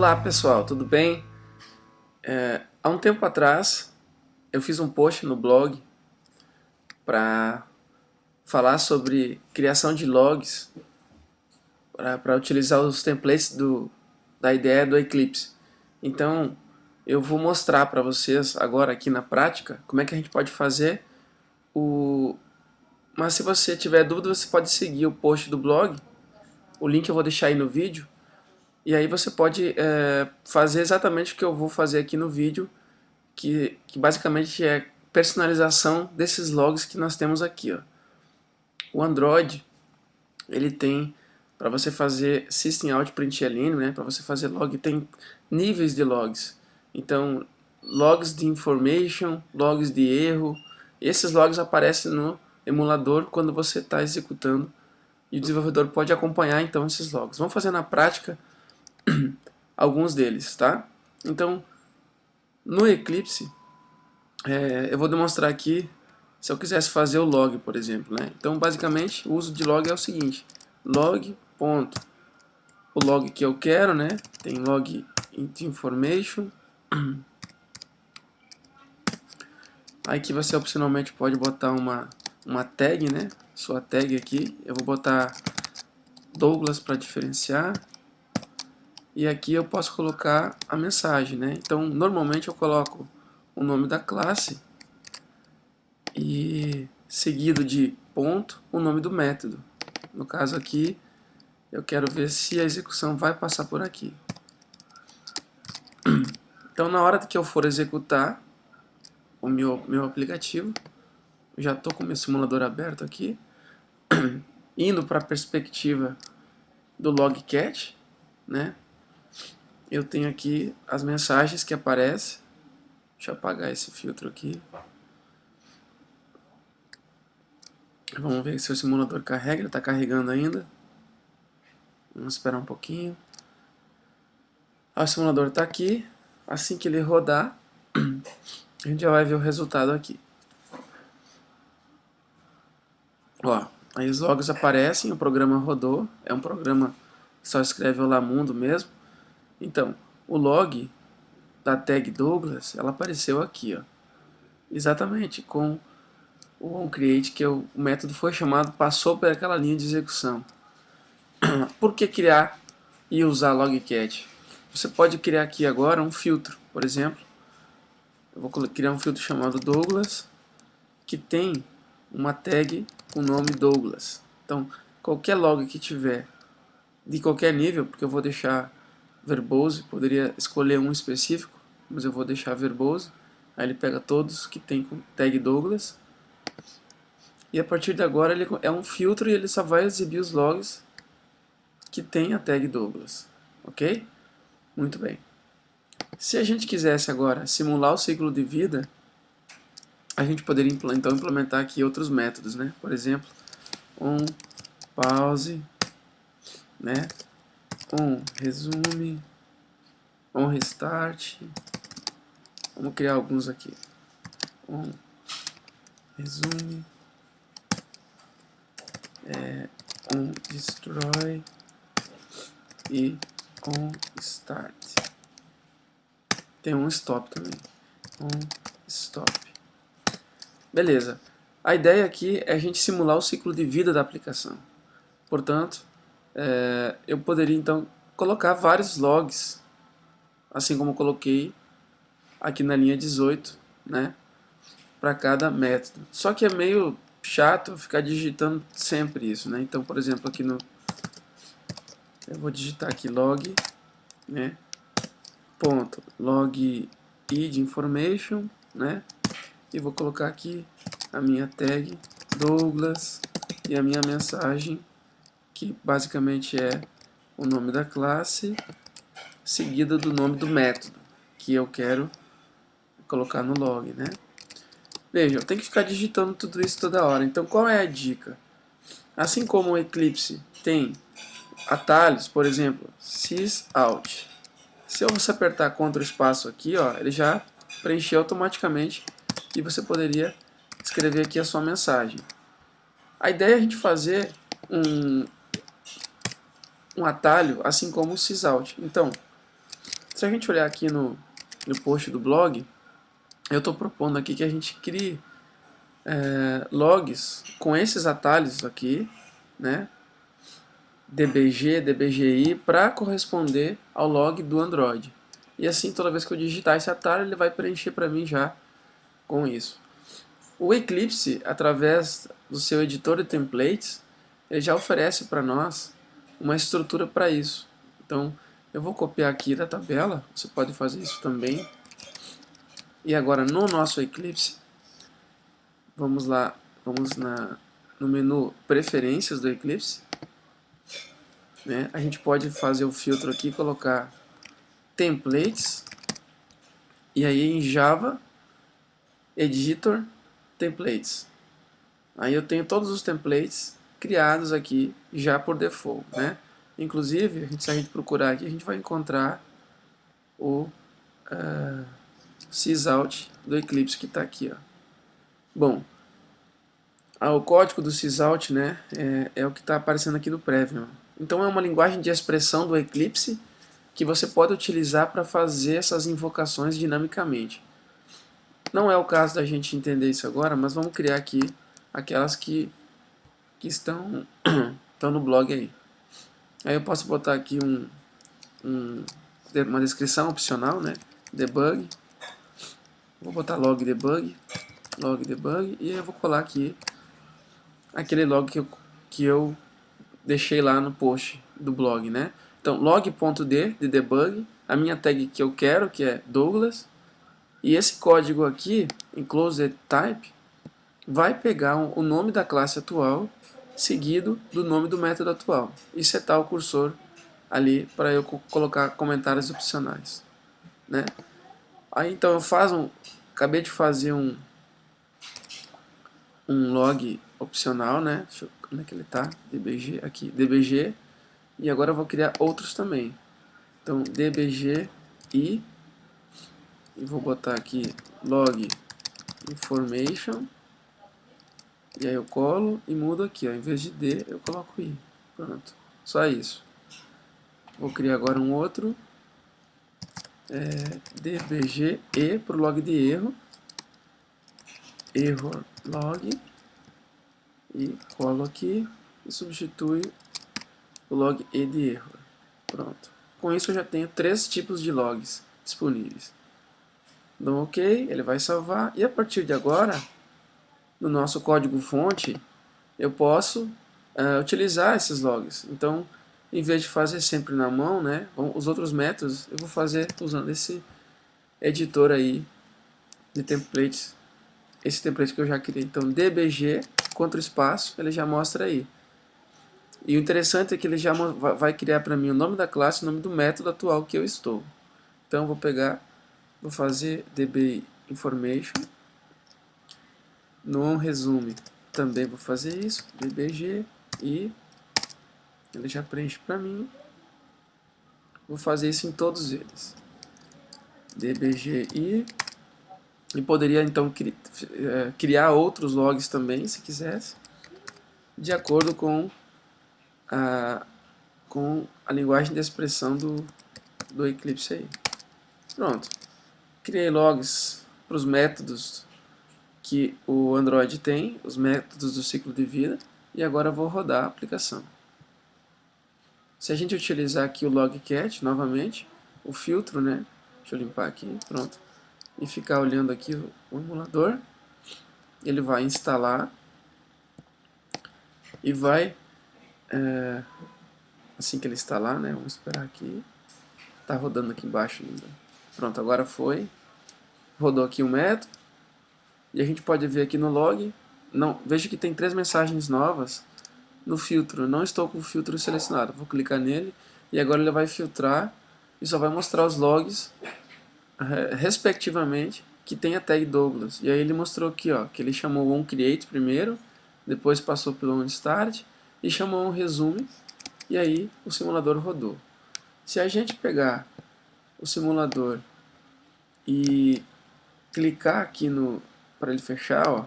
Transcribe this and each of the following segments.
Olá pessoal, tudo bem? É, há um tempo atrás eu fiz um post no blog para falar sobre criação de logs para utilizar os templates do, da ideia do Eclipse. Então eu vou mostrar para vocês agora aqui na prática como é que a gente pode fazer o... Mas se você tiver dúvida você pode seguir o post do blog, o link eu vou deixar aí no vídeo e aí você pode é, fazer exatamente o que eu vou fazer aqui no vídeo, que, que basicamente é personalização desses logs que nós temos aqui. Ó. O Android, ele tem, para você fazer System Out Println, né, para você fazer log, tem níveis de logs. Então, logs de information, logs de erro, esses logs aparecem no emulador quando você está executando e o desenvolvedor pode acompanhar então esses logs. Vamos fazer na prática alguns deles, tá? Então, no Eclipse, é, eu vou demonstrar aqui, se eu quisesse fazer o log, por exemplo, né? Então, basicamente, o uso de log é o seguinte, log, ponto, o log que eu quero, né? Tem log information, Aqui você opcionalmente pode botar uma, uma tag, né? Sua tag aqui. Eu vou botar Douglas para diferenciar e aqui eu posso colocar a mensagem, né? Então, normalmente eu coloco o nome da classe e seguido de ponto, o nome do método. No caso aqui, eu quero ver se a execução vai passar por aqui. Então, na hora que eu for executar o meu, meu aplicativo, já estou com o meu simulador aberto aqui, indo para a perspectiva do logcat, né? Eu tenho aqui as mensagens que aparecem. Deixa eu apagar esse filtro aqui. Vamos ver se o simulador carrega, ele está carregando ainda. Vamos esperar um pouquinho. O simulador está aqui. Assim que ele rodar, a gente já vai ver o resultado aqui. Ó, aí os logs aparecem, o programa rodou. É um programa que só escreve Olá Mundo mesmo. Então, o log da tag Douglas, ela apareceu aqui, ó. Exatamente, com o onCreate, que é o, o método foi chamado, passou por aquela linha de execução. por que criar e usar logcat? Você pode criar aqui agora um filtro, por exemplo. Eu vou criar um filtro chamado Douglas, que tem uma tag com o nome Douglas. Então, qualquer log que tiver de qualquer nível, porque eu vou deixar verbose, poderia escolher um específico, mas eu vou deixar verbose. Aí ele pega todos que tem com tag Douglas. E a partir de agora ele é um filtro e ele só vai exibir os logs que tem a tag Douglas. Ok? Muito bem. Se a gente quisesse agora simular o ciclo de vida, a gente poderia então implementar aqui outros métodos, né? Por exemplo, um pause, né? Um resume, um restart, vamos criar alguns aqui, um resume, é, um destroy e um start. Tem um stop também, um stop. Beleza. A ideia aqui é a gente simular o ciclo de vida da aplicação. Portanto, é, eu poderia então colocar vários logs, assim como coloquei aqui na linha 18, né, para cada método. Só que é meio chato ficar digitando sempre isso, né? Então, por exemplo, aqui no eu vou digitar aqui log, né? Ponto log id information, né? E vou colocar aqui a minha tag Douglas e a minha mensagem que basicamente é o nome da classe, seguida do nome do método, que eu quero colocar no log, né? Veja, eu tenho que ficar digitando tudo isso toda hora. Então, qual é a dica? Assim como o Eclipse tem atalhos, por exemplo, sysout. Se você apertar Ctrl espaço aqui, ó, ele já preencheu automaticamente e você poderia escrever aqui a sua mensagem. A ideia é a gente fazer um, um atalho, assim como o sysout. Então, Se a gente olhar aqui no, no post do blog, eu estou propondo aqui que a gente crie é, logs com esses atalhos aqui, né? dbg, dbgi, para corresponder ao log do Android. E assim, toda vez que eu digitar esse atalho, ele vai preencher para mim já com isso. O Eclipse, através do seu editor de templates, ele já oferece para nós uma estrutura para isso. Então, eu vou copiar aqui da tabela, você pode fazer isso também. E agora, no nosso Eclipse, vamos lá, vamos na, no menu Preferências do Eclipse. Né? A gente pode fazer o filtro aqui, colocar templates, e aí em Java, editor, templates. Aí eu tenho todos os templates criados aqui já por default, né? Inclusive, a gente, se a gente procurar aqui, a gente vai encontrar o uh, sysout do Eclipse que está aqui, ó. Bom, ah, o código do sysout, né, é, é o que está aparecendo aqui no Preview. Então é uma linguagem de expressão do Eclipse que você pode utilizar para fazer essas invocações dinamicamente. Não é o caso da gente entender isso agora, mas vamos criar aqui aquelas que, que estão, estão no blog aí. Aí eu posso botar aqui um, um, uma descrição opcional, né? Debug. Vou botar log debug, log debug, e eu vou colar aqui aquele log que eu, que eu deixei lá no post do blog, né? Então, log.d de debug, a minha tag que eu quero, que é Douglas, e esse código aqui, enclosed type, vai pegar o nome da classe atual seguido do nome do método atual e setar o cursor ali para eu colocar comentários opcionais, né? Aí então eu faço um, acabei de fazer um um log opcional, né? Deixa eu, onde é que ele tá? dbg aqui, dbg e agora eu vou criar outros também. Então, dbg e, e vou botar aqui log information. E aí eu colo e mudo aqui, ó. em vez de D eu coloco I. Pronto, só isso. Vou criar agora um outro. É, dbg e para o log de erro. Error log. E colo aqui e substitui o log e de erro. Pronto. Com isso eu já tenho três tipos de logs disponíveis. Dou OK, ele vai salvar. E a partir de agora, no nosso código fonte, eu posso uh, utilizar esses logs. Então, em vez de fazer sempre na mão, né, os outros métodos, eu vou fazer usando esse editor aí de templates. Esse template que eu já criei. Então, dbg contra o espaço, ele já mostra aí. E o interessante é que ele já vai criar para mim o nome da classe, o nome do método atual que eu estou. Então vou pegar, vou fazer db information. No resume também vou fazer isso, dbg e ele já preenche para mim. Vou fazer isso em todos eles. dbg e e poderia então cri, eh, criar outros logs também, se quisesse, de acordo com a, com a linguagem de expressão do, do Eclipse aí. Pronto. Criei logs para os métodos que o Android tem, os métodos do ciclo de vida, e agora vou rodar a aplicação. Se a gente utilizar aqui o logcat novamente, o filtro, né? Deixa eu limpar aqui, pronto. E ficar olhando aqui o, emulador, ele vai instalar e vai é, assim que ele instalar, né? Vamos esperar aqui. Tá rodando aqui embaixo ainda. Pronto, agora foi. Rodou aqui o método. E a gente pode ver aqui no log. Não, veja que tem três mensagens novas no filtro. Não estou com o filtro selecionado. Vou clicar nele e agora ele vai filtrar e só vai mostrar os logs é, respectivamente que tem a tag Douglas. E aí ele mostrou aqui, ó, que ele chamou o onCreate primeiro, depois passou pelo onStart e chamou um resume e aí o simulador rodou. Se a gente pegar o simulador e clicar aqui no para ele fechar, ó,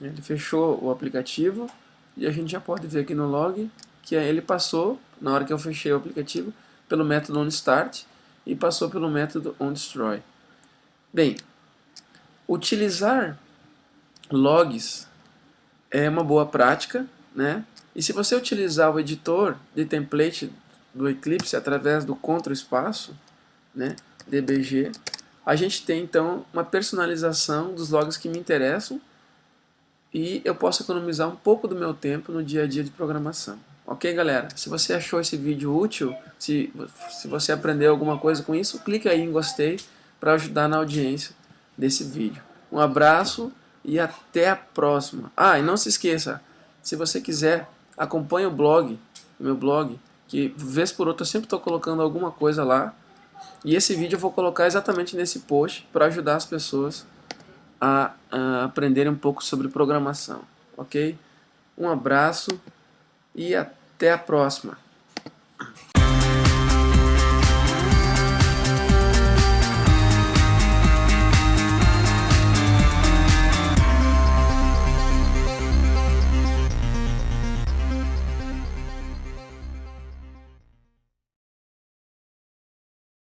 ele fechou o aplicativo e a gente já pode ver aqui no log que ele passou, na hora que eu fechei o aplicativo, pelo método onStart e passou pelo método onDestroy. Bem, utilizar logs é uma boa prática, né? E se você utilizar o editor de template do Eclipse através do Ctrl espaço, né, dbg, a gente tem então uma personalização dos logs que me interessam e eu posso economizar um pouco do meu tempo no dia a dia de programação. Ok, galera? Se você achou esse vídeo útil, se, se você aprendeu alguma coisa com isso, clique aí em gostei para ajudar na audiência desse vídeo. Um abraço e até a próxima. Ah, e não se esqueça, se você quiser, acompanhe o blog, o meu blog, que vez por outra eu sempre estou colocando alguma coisa lá. E esse vídeo eu vou colocar exatamente nesse post para ajudar as pessoas a, a aprenderem um pouco sobre programação. Ok? Um abraço e até a próxima.